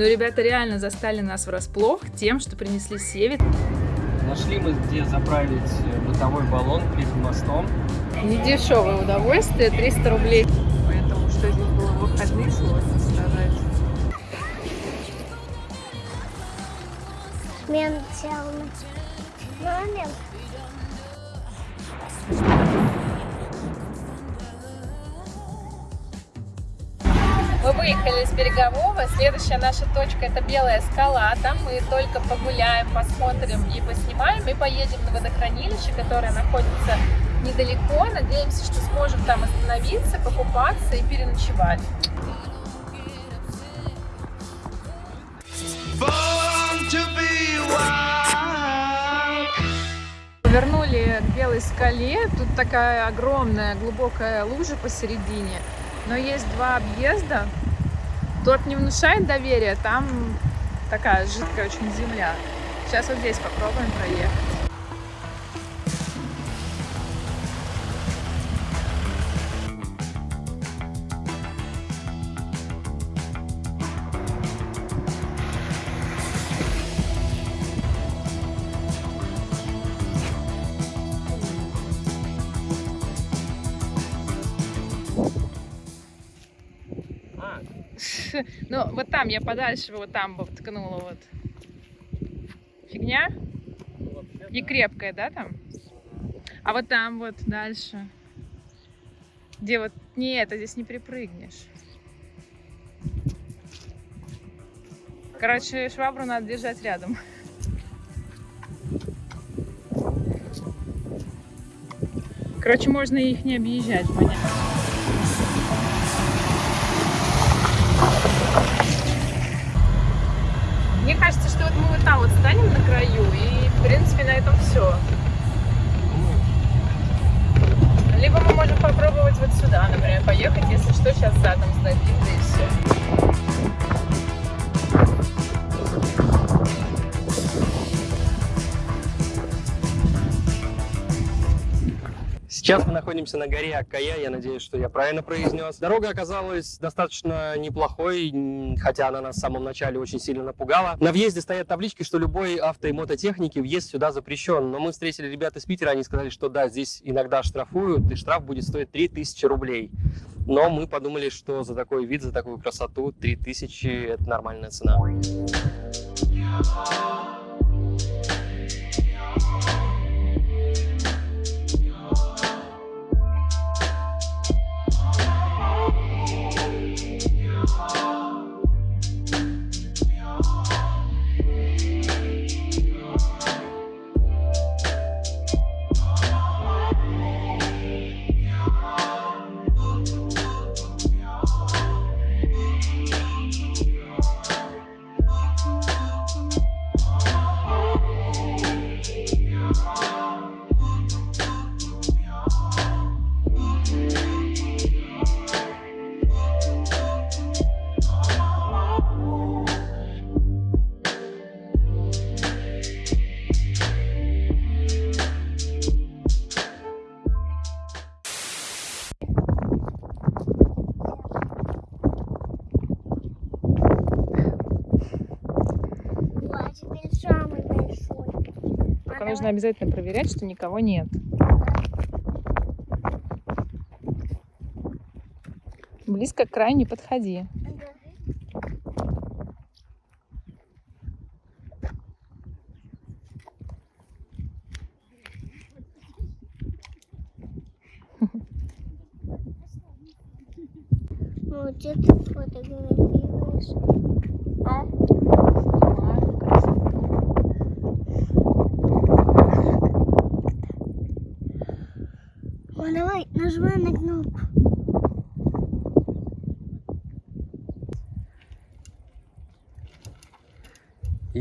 Но ребята реально застали нас врасплох тем, что принесли севит. Нашли мы где заправить бытовой баллон перед мостом. Недешевое удовольствие, 300 рублей. Поэтому что здесь было в выходные, сложно сказать. Мен Мамин. Мы выехали с Берегового. Следующая наша точка это Белая скала. Там мы только погуляем, посмотрим и поснимаем. И поедем на водохранилище, которое находится недалеко. Надеемся, что сможем там остановиться, покупаться и переночевать. Повернули к Белой скале. Тут такая огромная глубокая лужа посередине. Но есть два объезда. Тот не внушает доверия, там такая жидкая очень земля. Сейчас вот здесь попробуем проехать. Там я подальше, вот там бы ткнула вот. Фигня? Не крепкая, да, там? А вот там вот дальше. Где вот... Нет, а здесь не припрыгнешь. Короче, швабру надо держать рядом. Короче, можно их не объезжать, понятно. Вот мы вот там вот станем на краю, и, в принципе, на этом все. Либо мы можем попробовать вот сюда, например, поехать, если что, сейчас задом да и все. Сейчас мы находимся на горе Аккая, я надеюсь, что я правильно произнес. Дорога оказалась достаточно неплохой, хотя она нас в самом начале очень сильно напугала. На въезде стоят таблички, что любой авто и мототехники въезд сюда запрещен. Но мы встретили ребят из Питера, они сказали, что да, здесь иногда штрафуют, и штраф будет стоить 3000 рублей. Но мы подумали, что за такой вид, за такую красоту 3000 это нормальная цена. А нужно обязательно проверять, что никого нет. Близко к краю не подходи. Ну, где ты фотографируешь? А? О, давай, нажимай на кнопку.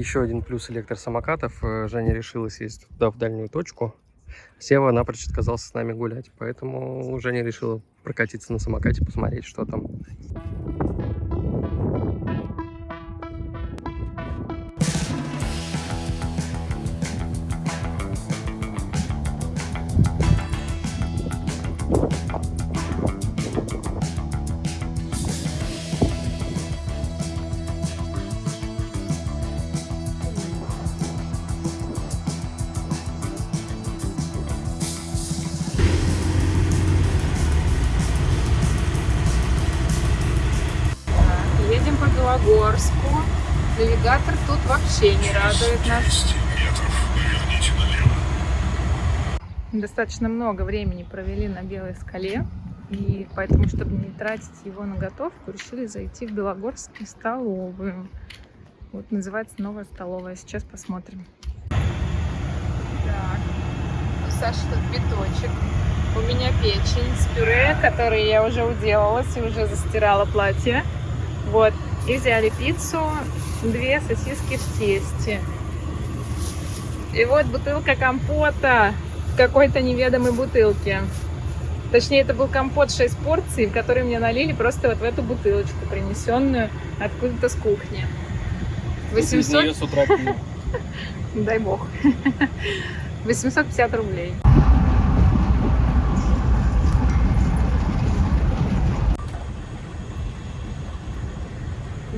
Еще один плюс электросамокатов. э, Женя решила съездить туда, в дальнюю точку. Сева напрочь отказался с нами гулять, поэтому Женя решила прокатиться на самокате, посмотреть, что там. Вообще не радует нас. Достаточно много времени провели на Белой скале. И поэтому, чтобы не тратить его на готовку, решили зайти в Белогорскую столовую. Вот называется новая столовая. Сейчас посмотрим. Так. У Саши тут биточек. У меня печень с пюре, который я уже уделалась и уже застирала платье. Вот. И взяли пиццу, две сосиски в тесте. И вот бутылка компота в какой-то неведомой бутылке. Точнее, это был компот 6 порций, который мне налили просто вот в эту бутылочку, принесенную откуда-то с кухни. 800... с утра. Дай бог. 850 рублей.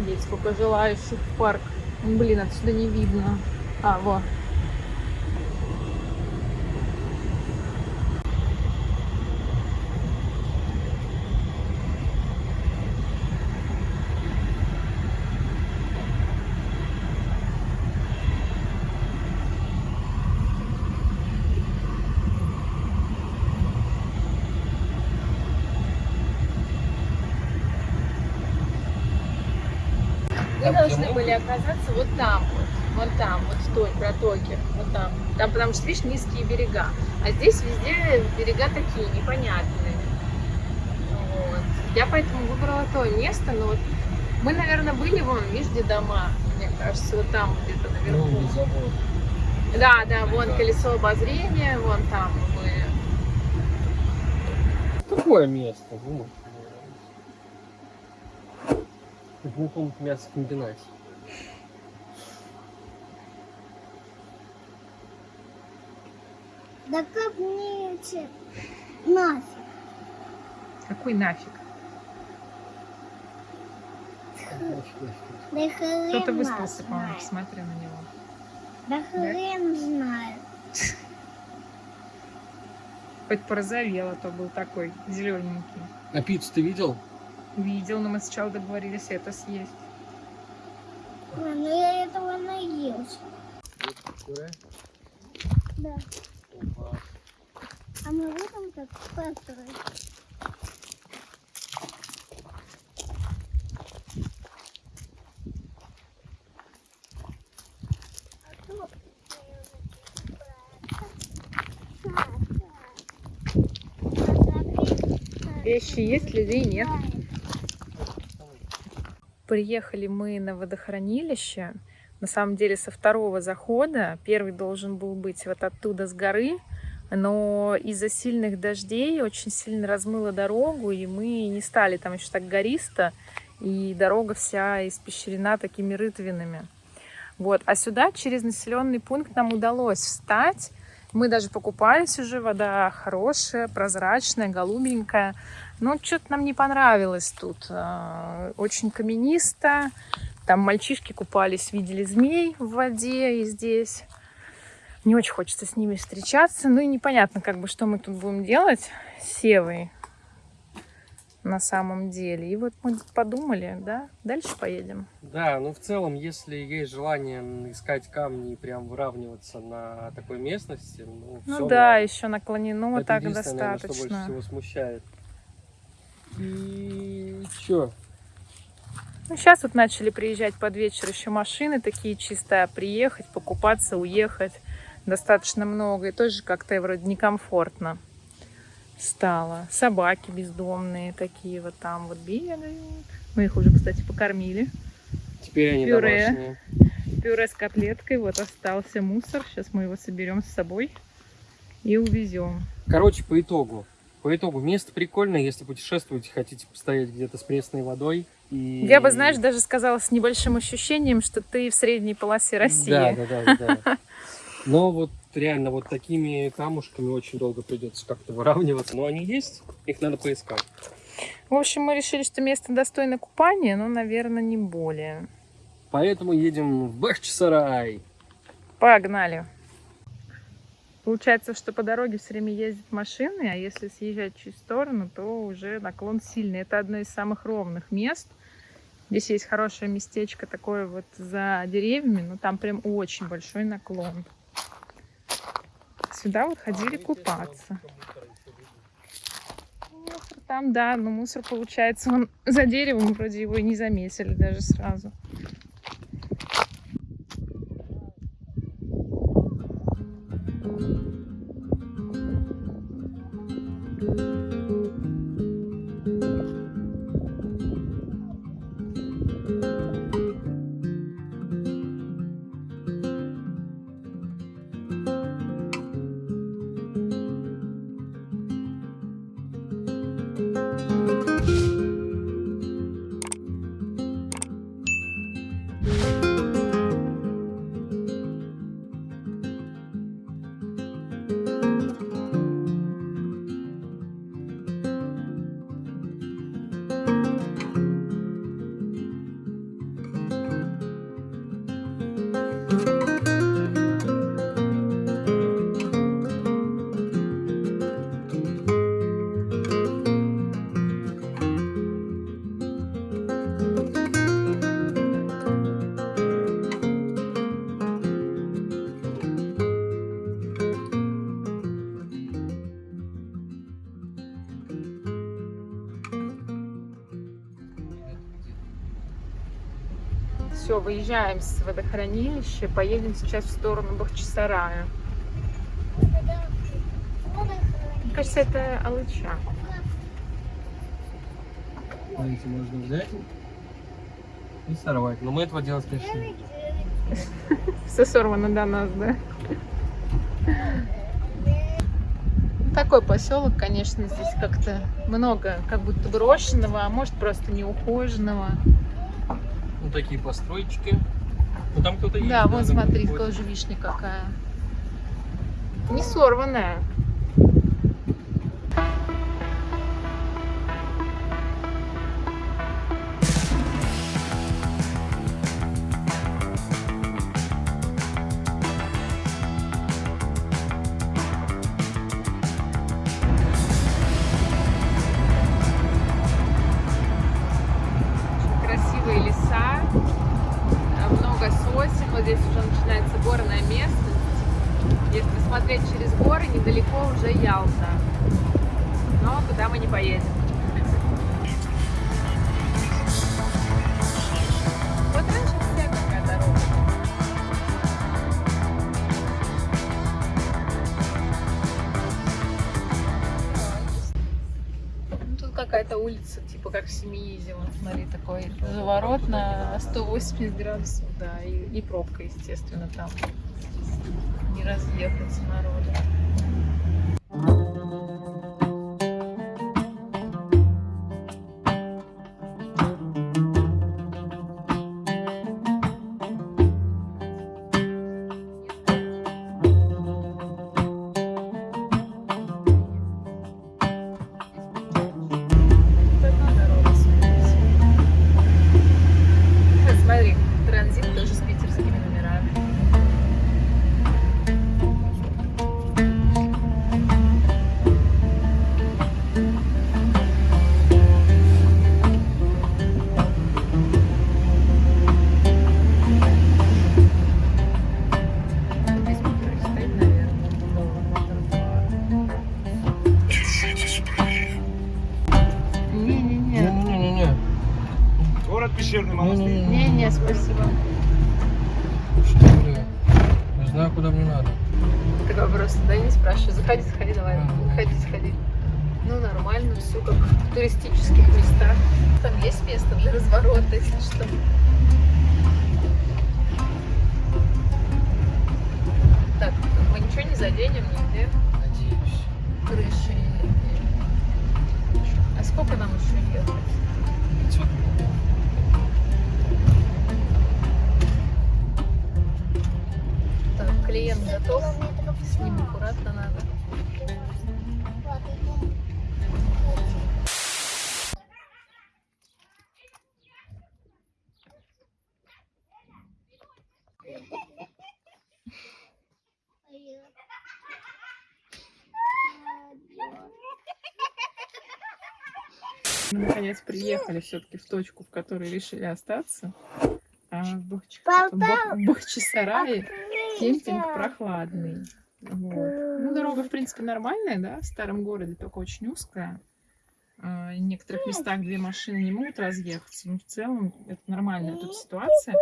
Есть сколько желающих в парк. Блин, отсюда не видно. А, вот. Вы Были оказаться вот там вот, вон там, вот в той протоке, вот там. Там, потому что, видишь, низкие берега. А здесь везде берега такие, непонятные. Вот. Я поэтому выбрала то место, но вот мы, наверное, были вон, видишь, где дома, мне кажется, вот там где-то наверху. Ну, забор. Да, да, вон колесо обозрения, вон там мы. Какое место? Ну, в глухом мясокомбинате. Да как мне эти нафиг? Какой нафиг? Да хрен Кто-то выспался, по-моему, посмотри на него. Да хрен знает. Хоть порозовел, а то был такой зелененький. А пиццу ты видел? Видел, но мы сначала договорились это съесть. Ой, ну я этого наелся. Да. А мы будем так построить? Вещи есть, людей нет. Приехали мы на водохранилище. На самом деле со второго захода. Первый должен был быть вот оттуда с горы. Но из-за сильных дождей очень сильно размыло дорогу, и мы не стали там еще так гористо, и дорога вся испещрена такими рытвинами. Вот. А сюда через населенный пункт нам удалось встать. Мы даже покупались уже, вода хорошая, прозрачная, голубенькая. Но что-то нам не понравилось тут. А, Очень каменисто. Там мальчишки купались, видели змей в воде и здесь. Не очень хочется с ними встречаться. Ну и непонятно, как бы, что мы тут будем делать с Севой на самом деле. И вот мы подумали, да, дальше поедем. Да, ну в целом, если есть желание искать камни и прям выравниваться на такой местности, ну, Ну да, норм. еще наклонено Это так единственное, наверное, что достаточно. больше всего смущает. И чё? Ну, сейчас вот начали приезжать под вечер еще машины такие чистые, а приехать, покупаться, уехать достаточно много. И тоже как-то вроде некомфортно стало. Собаки бездомные такие вот там вот бегают. Мы их уже, кстати, покормили. Теперь они Пюре. домашние. Пюре с котлеткой. Вот остался мусор. Сейчас мы его соберем с собой и увезем. Короче, по итогу. По итогу, место прикольное, если путешествуете, хотите постоять где-то с пресной водой. И... Я бы, знаешь, даже сказала с небольшим ощущением, что ты в средней полосе России. Да, да, да, да. Но вот реально вот такими камушками очень долго придется как-то выравниваться. Но они есть, их надо поискать. В общем, мы решили, что место достойно купания, но, наверное, не более. Поэтому едем в Бахчисарай. Погнали. Получается, что по дороге все время ездят машины, а если съезжать чуть в сторону, то уже наклон сильный. Это одно из самых ровных мест. Здесь есть хорошее местечко такое вот за деревьями, но там прям очень большой наклон. Сюда вот ходили купаться. Мусор там, да, но мусор получается, он за деревом вроде его и не заметили даже сразу. Все, выезжаем с водохранилища, поедем сейчас в сторону Бахчисарая. Мне кажется, это Алыча. Смотрите, можно взять и сорвать. Но мы этого делать, конечно, не Все сорвано до нас, да? Такой поселок, конечно, здесь как-то много, как будто брошенного, а может просто неухоженного. Ну, такие постройки. Ну, там кто-то есть. Да, вон смотри, какой-то. тоже вишня какая. Не сорванная. Какая-то улица, типа как в Семиизе, вот смотри, такой заворот на 180 градусов, да, и, и пробка, естественно, там. Не разъехаться народу. Пещерный монастырь. Не-не, спасибо. Что, бля? Не знаю, куда мне надо. Такой просто, да, не спрашиваю. Заходи, заходи, давай. Заходи, заходи. Ну, нормально, все как в туристических местах. Там есть место для разворота, если что. Так, мы ничего не заденем нигде. Надеюсь. Крыши. А сколько нам еще ехать? 500 Так, клиент готов. С ним аккуратно надо. Мы наконец приехали все-таки в точку, в которой решили остаться. А в Бахчисарае кемпинг прохладный. Вот. Ну, дорога, в принципе, нормальная, да, в старом городе, только очень узкая. А, В некоторых местах две машины не могут разъехаться, но в целом это нормальная тут ситуация.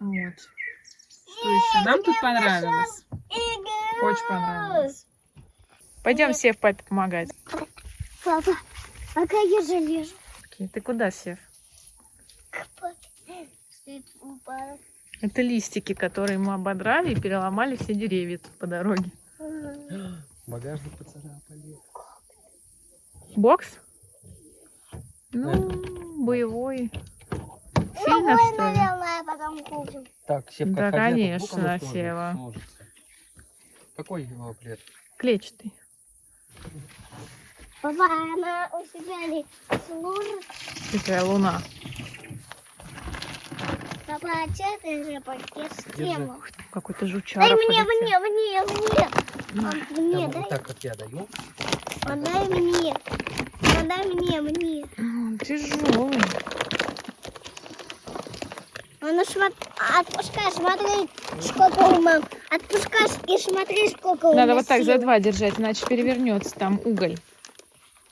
Вот. Что еще? Нам тут понравилось. Очень понравилось. Пойдем, Сев, папе помогать. Папа, пока я залезу. Окей, Ты куда, Сев? к папе. Это листики, которые мы ободрали и переломали все деревья тут по дороге. Багажник поцарапали. Бокс? Ну, боевой. Сильно, Ой, что ли? наверное, потом купим. Так, Севка, Да, конечно, Сева. Какой его плед? Клетчатый. Папа, она у себя не сложит. Такая луна. Папа, а же пакет? Какой-то жучара Дай мне, мне, мне, мне. На. Мне, дай. вот так, как я даю. Отдай мне. Отдай мне, мне. М, Тяжелый. А ну смотри, отпускай, смотри, сколько у мам. Отпускай и смотри, сколько у Надо вот так за два держать, иначе перевернется там уголь. Ну,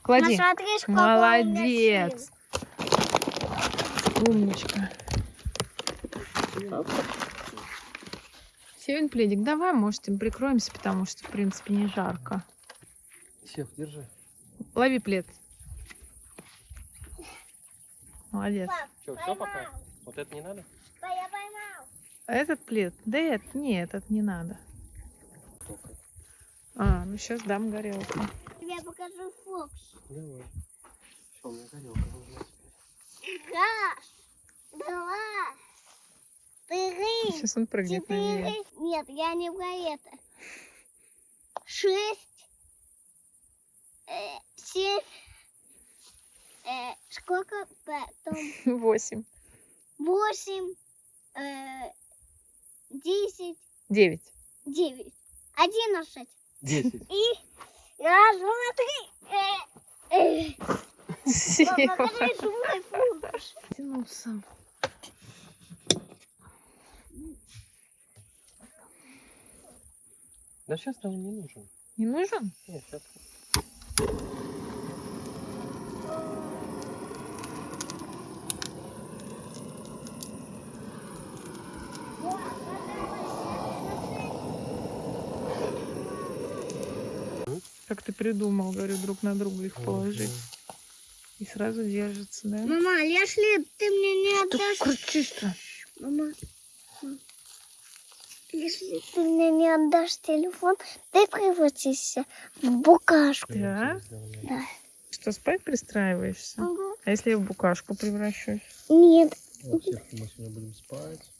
Клади. смотри, сколько у меня Молодец. сил. Умничка. Севин пледик, давай, может, им прикроемся, потому что, в принципе, не жарко. Сев, держи. Лови плед. Молодец. Пап, Что, все пока? Вот это не надо? Да, я поймал. А Этот плед? Да это, нет, этот не надо. А, ну сейчас дам горелку. Я покажу Фокс. Давай. Все, у меня горелка нужна. Раз, два, три, Сейчас он прыгнет на нее. четыре. Нет, я не про это. Шесть, э, семь, э, сколько потом? Восемь. Восемь, э, десять, Девять. девять, одиннадцать. Десять. И раз, два, три. Э, э. Покажи свой фокус. Тянулся. Да сейчас нам не нужен. Не нужен? Нет, сейчас. Как ты придумал, говорю, друг на друга их положить. И сразу держится, да? Мама, если ты мне не отдашь... кричишь-то? Мама, если ты мне не отдашь телефон, ты превратишься в букашку. Да? Да. Что, спать пристраиваешься? Ага. А если я в букашку превращусь? Нет, Вот, мы сегодня будем спать.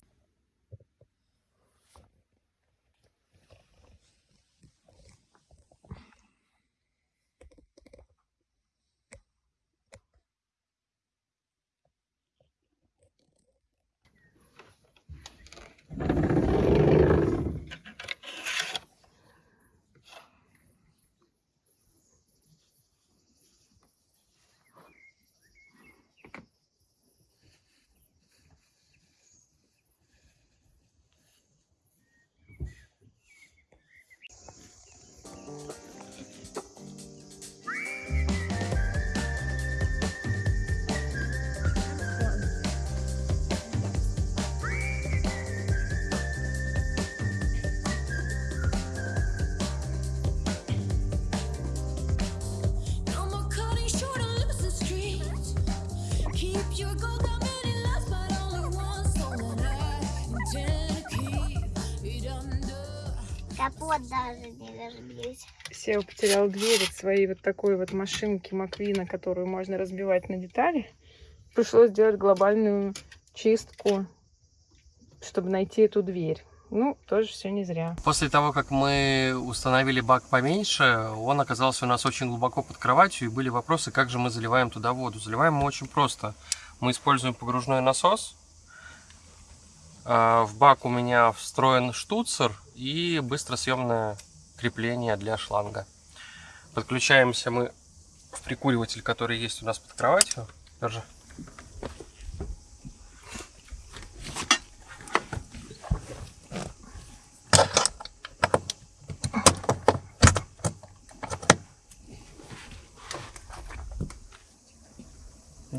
Даже не. Сева потерял дверь от своей вот такой вот машинки Маквина, которую можно разбивать на детали. Пришлось сделать глобальную чистку, чтобы найти эту дверь. Ну, тоже все не зря. После того, как мы установили бак поменьше, он оказался у нас очень глубоко под кроватью, и были вопросы, как же мы заливаем туда воду. Заливаем мы очень просто. Мы используем погружной насос. А, В бак у меня встроен штуцер и быстросъемное крепление для шланга. Подключаемся мы в прикуриватель, который есть у нас под кроватью. Держи.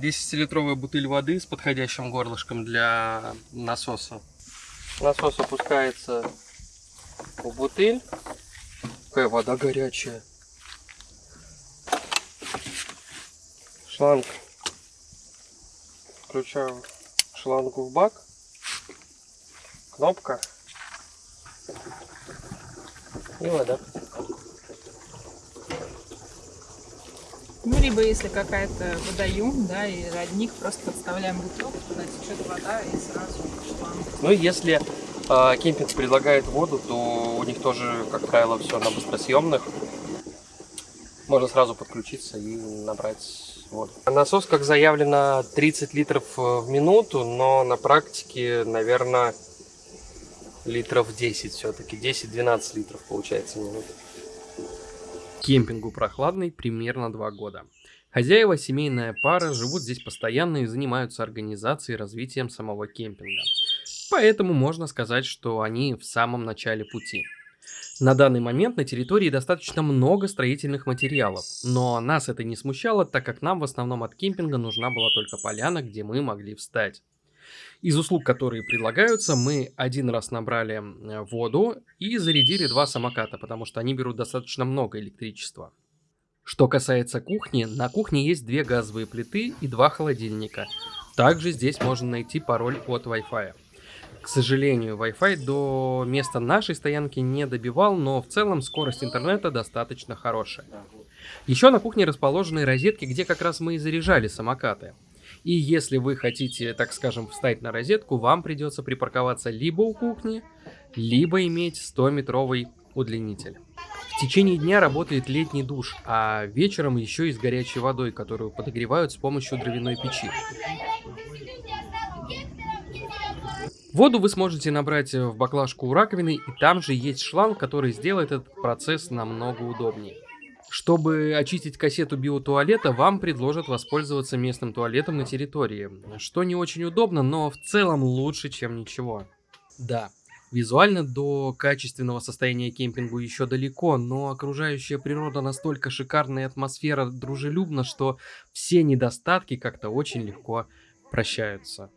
Десятилитровая бутыль воды с подходящим горлышком для насоса. Насос опускается в бутыль. Какая вода горячая. Шланг. Включаю шлангу в бак. Кнопка. И вода. Ну, либо если какая-то водоем, да, и родник, просто подставляем бутылку, туда течет вода и сразу шланг. Ну, если э, кемпинг предлагает воду, то у них тоже, как правило, все на быстросъемных. Можно сразу подключиться и набрать воду. Насос, как заявлено, 30 литров э, в минуту, но на практике, наверное, литров 10 все-таки. 10-12 литров получается в минуту. Кемпингу прохладный примерно 2 года. Хозяева, семейная пара, живут здесь постоянно и занимаются организацией и развитием самого кемпинга. Поэтому можно сказать, что они в самом начале пути. На данный момент на территории достаточно много строительных материалов, но нас это не смущало, так как нам в основном от кемпинга нужна была только поляна, где мы могли встать. Из услуг, которые предлагаются, мы один раз набрали э, воду и зарядили два самоката, потому что они берут достаточно много электричества. Что касается кухни, на кухне есть две газовые плиты и два холодильника. Также здесь можно найти пароль от Wi-Fi. К сожалению, Wi-Fi до места нашей стоянки не добивал, но в целом скорость интернета достаточно хорошая. Еще на кухне расположены розетки, где как раз мы и заряжали самокаты. И если вы хотите, так скажем, встать на розетку, вам придется припарковаться либо у кухни, либо иметь 100-метровый удлинитель. В течение дня работает летний душ, а вечером еще и с горячей водой, которую подогревают с помощью дровяной печи. Воду вы сможете набрать в баклажку у раковины, и там же есть шланг, который сделает этот процесс намного удобнее. Чтобы очистить кассету биотуалета, вам предложат воспользоваться местным туалетом на территории, что не очень удобно, но в целом лучше, чем ничего. Да, визуально до качественного состояния кемпингу еще далеко, но окружающая природа настолько шикарная атмосфера дружелюбна, что все недостатки как-то очень легко прощаются.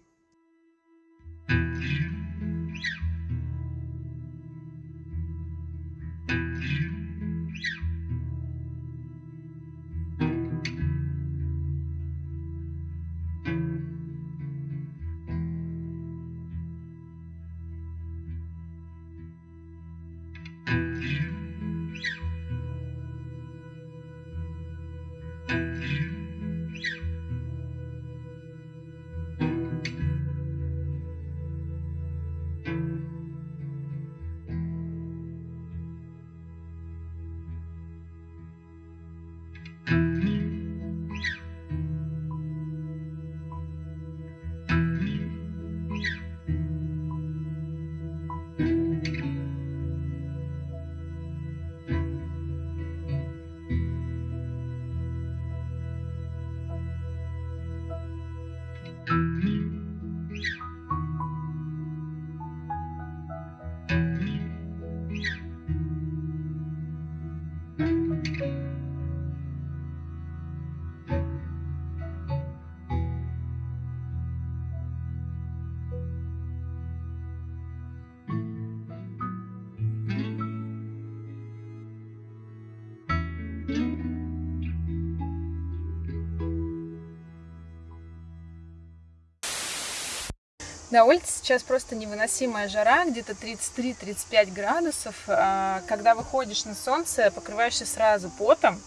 На улице сейчас просто невыносимая жара, где-то 33-35 градусов. А, Когда выходишь на солнце, покрываешься сразу потом.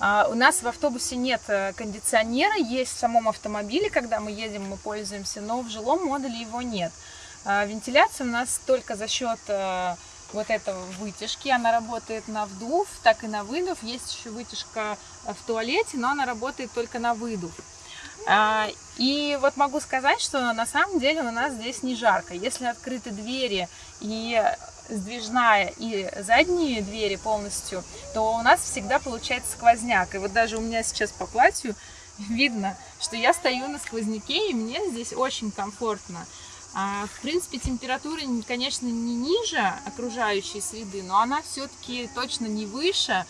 А, У нас в автобусе нет э, кондиционера, есть в самом автомобиле, когда мы едем, мы пользуемся, но в жилом модуле его нет. А, Вентиляция у нас только за счет э, вот этого вытяжки, она работает на вдув, так и на выдув. Есть еще вытяжка э, в туалете, но она работает только на выдув. А, И вот могу сказать, что на самом деле у нас здесь не жарко. Если открыты двери и сдвижная и задние двери полностью, то у нас всегда получается сквозняк. И вот даже у меня сейчас по платью видно, что я стою на сквозняке, и мне здесь очень комфортно. А, в принципе, температура, конечно, не ниже окружающей среды, но она все-таки точно не выше.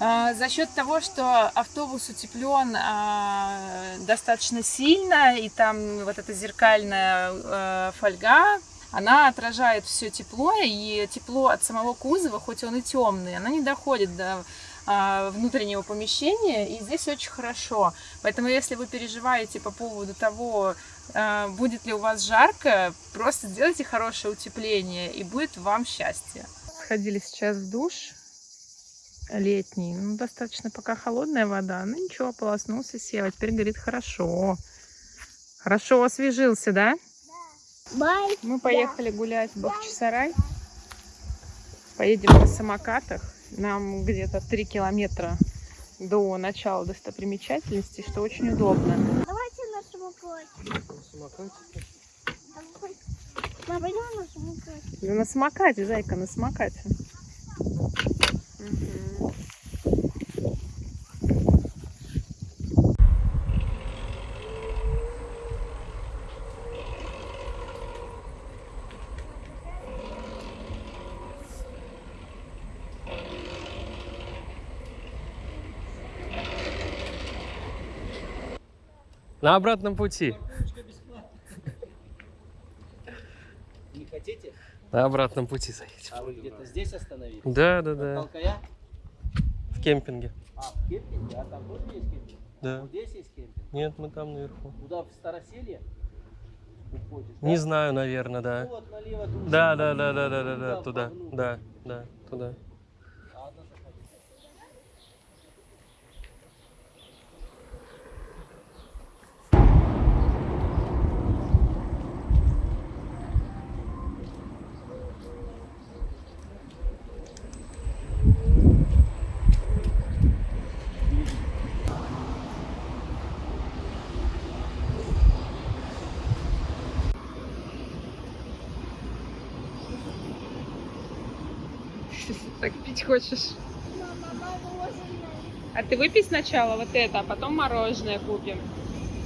А, За счет того, что автобус утеплен а, достаточно сильно, и там вот эта зеркальная э, фольга, она отражает все тепло, и тепло от самого кузова, хоть он и темный, она не доходит до а, внутреннего помещения, и здесь очень хорошо. Поэтому, если вы переживаете по поводу того, а, будет ли у вас жарко, просто сделайте хорошее утепление, и будет вам счастье. Сходили сейчас в душ летний, ну, достаточно пока холодная вода, ну ничего, ополоснулся, сел, а теперь говорит хорошо. Хорошо освежился, да? Бай. Мы поехали гулять в Бахчисарай. Поедем на самокатах. Нам где-то 3 километра до начала достопримечательностей, что очень удобно. Давайте на самокате. Давай. Мама, пойдем на самокате. Да на самокате, зайка, на самокате. На обратном пути. Не хотите? На обратном пути заедем. А вы где-то здесь остановились? Да, да, да. Толкая? В кемпинге. А, в кемпинге? А там тоже есть кемпинг? Да. Вот здесь есть кемпинг? Нет, мы там наверху. Куда, в Староселье? Уходишь, Не да? знаю, наверное, да. Вот, налево Да, да, да, да, да, да, да, туда. Да, да, туда. Ладно, заходи. Так пить хочешь? А ты выпей сначала вот это, а потом мороженое купим.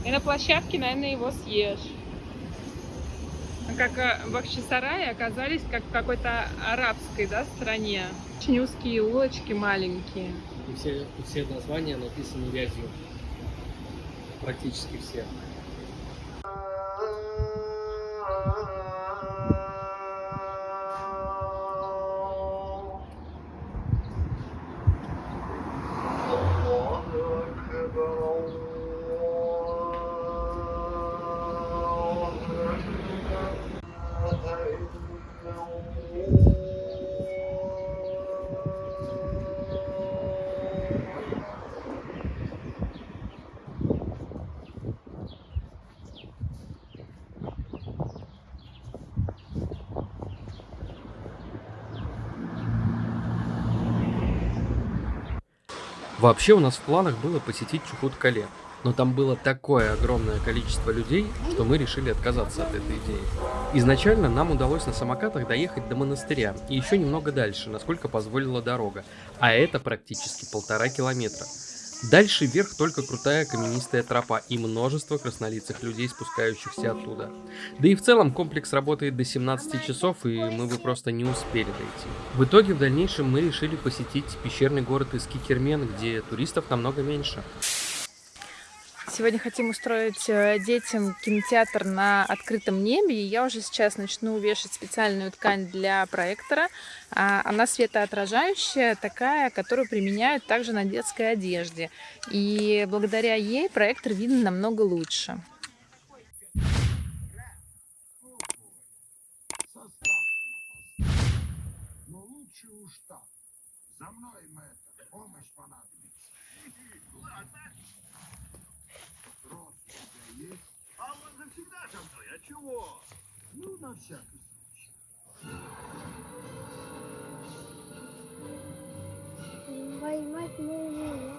И на площадке, наверное, его съешь. Как э, в Бахчисарае оказались как в какой-то арабской да, стране. Очень узкие улочки маленькие. И все, все названия написаны вязью. Практически все. Вообще у нас в планах было посетить Чухут-Кале, но там было такое огромное количество людей, что мы решили отказаться от этой идеи. Изначально нам удалось на самокатах доехать до монастыря и еще немного дальше, насколько позволила дорога, а это практически полтора километра. Дальше вверх только крутая каменистая тропа и множество краснолицых людей, спускающихся оттуда. Да и в целом комплекс работает до 17 часов, и мы бы просто не успели дойти. В итоге в дальнейшем мы решили посетить пещерный город Искикермен, где туристов намного меньше. Сегодня хотим устроить э, детям кинотеатр на открытом небе. И я уже сейчас начну вешать специальную ткань для проектора. А, Она светоотражающая, такая, которую применяют также на детской одежде. И благодаря ей проектор видно намного лучше. Помощь понадобится. Ладно. Рот у тебя есть? А он завсегда со мной, а чего? Ну, на всякий случай. Возьмать можно